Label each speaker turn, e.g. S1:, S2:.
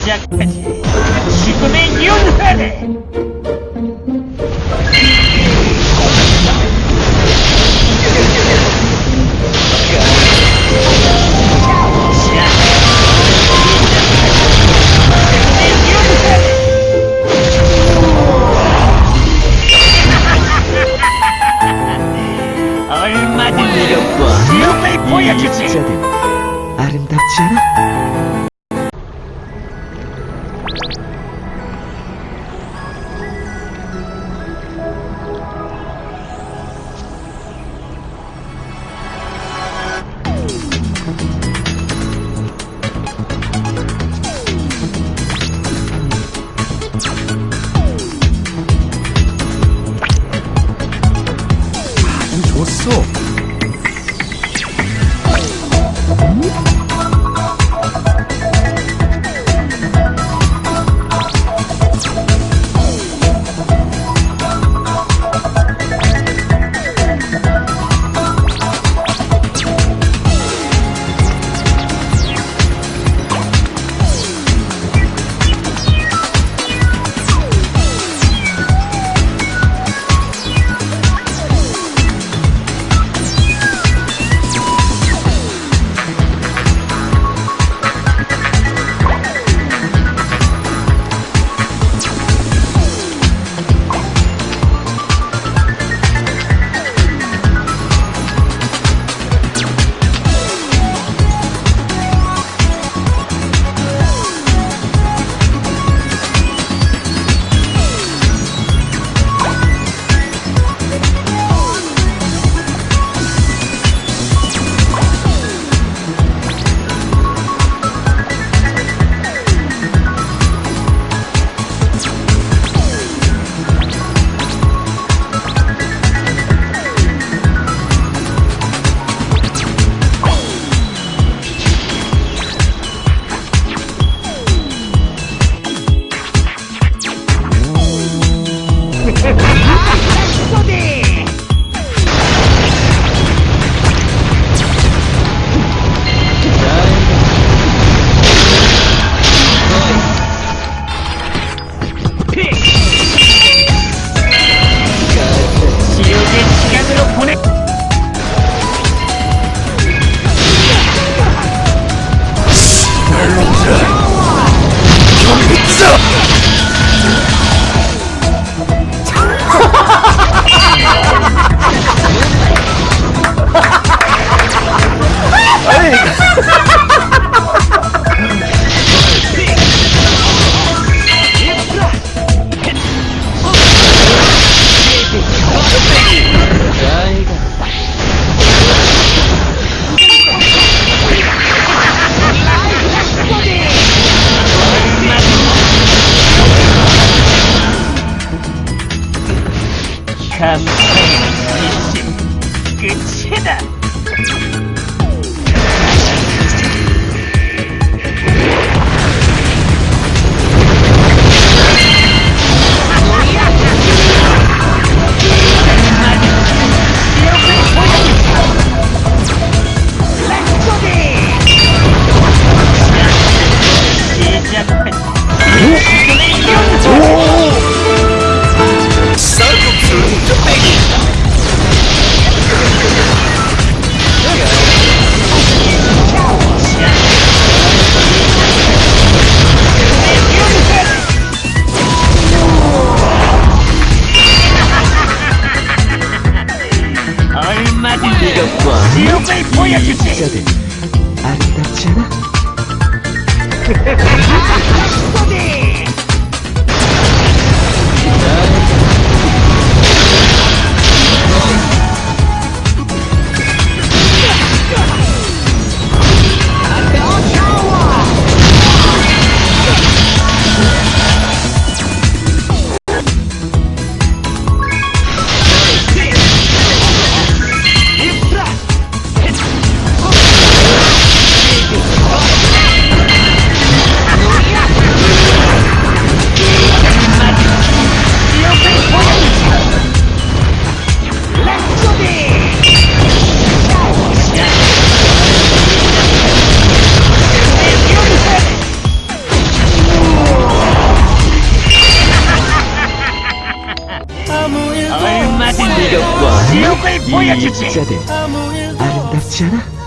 S1: 시작하지. 지금의 윤회래. 얼마든지
S2: 매력과
S1: 지옥을 보여주지.
S2: 아름답지 않아? Ha ha ha! Podcast. Yeah.
S1: 이것과
S2: 지옥을
S1: 이
S2: 보여주지.
S1: 입자들 아름답지 않아?